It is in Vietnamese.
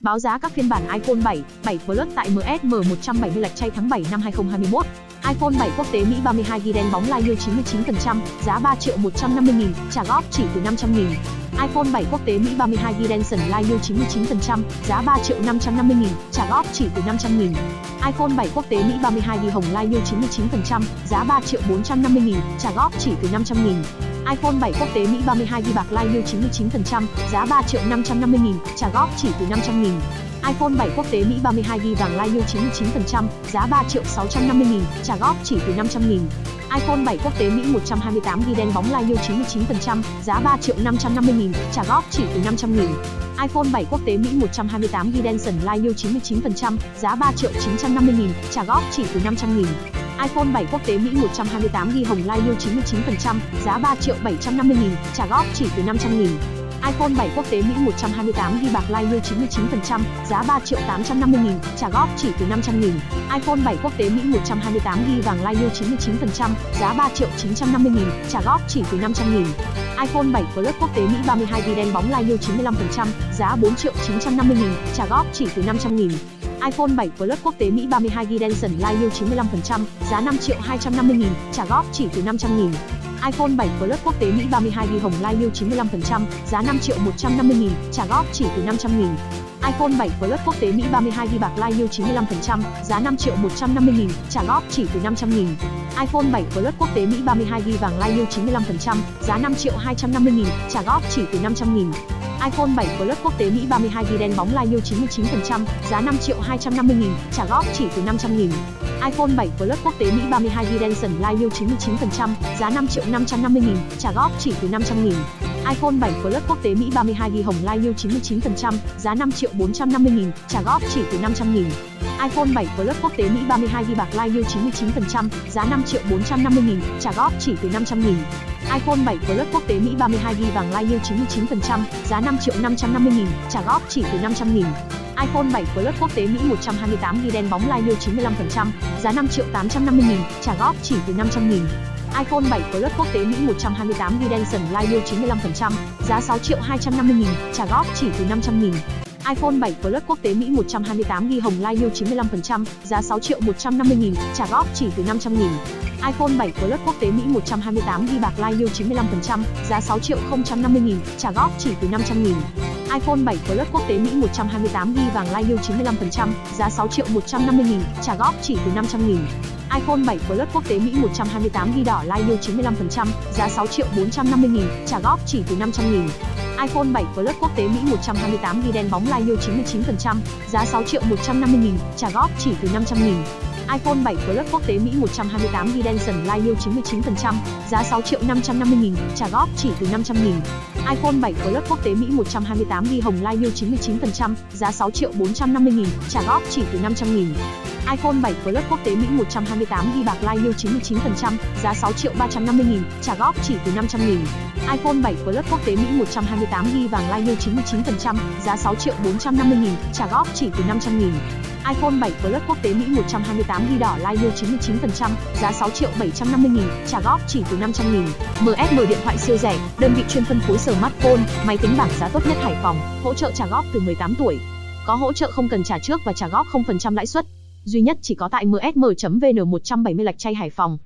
Báo giá các phiên bản iPhone 7, 7 Plus tại MSM 170 lạch chay tháng 7 năm 2021. iPhone 7 quốc tế Mỹ 32GB đen bóng live 99%, giá 3 triệu 150 nghìn, trả góp chỉ từ 500 nghìn iPhone 7 quốc tế Mỹ 32GB đen sần live 99%, giá 3 triệu 550 nghìn, trả góp chỉ từ 500 nghìn. iPhone 7 quốc tế Mỹ 32GB hồng live 99%, giá 3 triệu 450 nghìn, trả góp chỉ từ 500 nghìn iPhone 7 quốc tế Mỹ 32GB bạc live 99%, giá 3 triệu 550 nghìn, trả góp chỉ từ 500 nghìn iPhone 7 quốc tế Mỹ 32GB vàng live 99%, giá 3 triệu 650 nghìn, trả góp chỉ từ 500 nghìn. iPhone 7 quốc tế Mỹ 128GB đen bóng live 99%, giá 3 triệu 550 nghìn, trả góp chỉ từ 500 nghìn. iPhone 7 quốc tế Mỹ 128GB đen sần live 99%, giá 3 triệu 950 nghìn, trả góp chỉ từ 500 nghìn. iPhone 7 quốc tế Mỹ 128GB hồng live 99%, giá 3 triệu 750 nghìn, trả góp chỉ từ 500 nghìn iPhone 7 quốc tế Mỹ 128GB bạc live 99%, giá 3 triệu 850 nghìn, trả góp chỉ từ 500 nghìn. iPhone 7 quốc tế Mỹ 128GB vàng live 99%, giá 3 triệu 950 nghìn, trả góp chỉ từ 500 nghìn. iPhone 7 Plus quốc tế Mỹ 32GB đen bóng live 95%, giá 4 triệu 950 nghìn, trả góp chỉ từ 500 nghìn. iPhone 7 Plus quốc tế Mỹ 32GB Denson Live 95%, giá 5 triệu 250 nghìn, trả góp chỉ từ 500 nghìn iPhone 7 Plus quốc tế Mỹ 32GB hồng Live 95%, giá 5 triệu 150 nghìn, trả góp chỉ từ 500 nghìn. iPhone 7 Plus quốc tế Mỹ 32GB bạc Live 95%, giá 5 triệu 150 nghìn, trả góp chỉ từ 500 nghìn. iPhone 7 Plus quốc tế Mỹ 32GB vàng Live 95%, giá 5 triệu 250 nghìn, trả góp chỉ từ 500 nghìn iPhone 7 Plus quốc tế Mỹ 32GB đen bóng live 99%, giá 5 triệu 250 nghìn, trả góp chỉ từ 500 nghìn. iPhone 7 Plus quốc tế Mỹ 32GB đen sần live 99%, giá 5 triệu 550 nghìn, trả góp chỉ từ 500 nghìn iPhone 7 Plus quốc tế Mỹ 32GB hồng live 99%, giá 5 triệu 450 nghìn, trả góp chỉ từ 500 nghìn. iPhone 7 Plus quốc tế Mỹ 32GB bạc live 99%, giá 5 triệu 450 nghìn, trả góp chỉ từ 500 nghìn. iPhone 7 Plus quốc tế Mỹ 32GB vàng live 99%, giá 5 triệu 550 nghìn, trả góp chỉ từ 500 nghìn. iPhone 7 Plus quốc tế Mỹ 128GB đen bóng live 95%, giá 5 triệu 850 nghìn, trả góp chỉ từ 500 nghìn iPhone 7 Plus quốc tế Mỹ 128GB đen sần live 95%, giá 6 triệu 250 nghìn, trả góp chỉ từ 500 nghìn. iPhone 7 Plus quốc tế Mỹ 128GB hồng live 95%, giá 6 triệu 150 nghìn, trả góp chỉ từ 500 nghìn. iPhone 7 Plus quốc tế Mỹ 128GB bạc live 95%, giá 6 triệu 050 nghìn, trả góp chỉ từ 500 nghìn iPhone 7 Plus quốc tế Mỹ 128GB vàng lai live 95%, giá 6 triệu 150 nghìn, trả góp chỉ từ 500 nghìn. iPhone 7 Plus quốc tế Mỹ 128GB đỏ lai live 95%, giá 6 triệu 450 nghìn, trả góp chỉ từ 500 nghìn. iPhone 7 Plus quốc tế Mỹ 128GB đen bóng lai live 99%, giá 6 triệu 150 nghìn, trả góp chỉ từ 500 nghìn iPhone 7 Plus quốc tế Mỹ 128GB đen sần live 99%, giá 6 triệu 550 nghìn, trả góp chỉ từ 500 nghìn. iPhone 7 Plus quốc tế Mỹ 128GB hồng live 99%, giá 6 triệu 450 nghìn, trả góp chỉ từ 500 nghìn iPhone 7 Plus quốc tế Mỹ 128GB bạc live 99%, giá 6 triệu 350 nghìn, trả góp chỉ từ 500 nghìn iPhone 7 Plus quốc tế Mỹ 128GB vàng live 99%, giá 6 triệu 450 nghìn, trả góp chỉ từ 500 nghìn iPhone 7 Plus quốc tế Mỹ 128GB đỏ live 99%, giá 6 triệu 750 nghìn, trả góp chỉ từ 500 nghìn. MSM điện thoại siêu rẻ, đơn vị chuyên phân phối smartphone, máy tính bảng giá tốt nhất Hải Phòng, hỗ trợ trả góp từ 18 tuổi. Có hỗ trợ không cần trả trước và trả góp 0% lãi suất. Duy nhất chỉ có tại msm.vn 170 lạch chay Hải Phòng.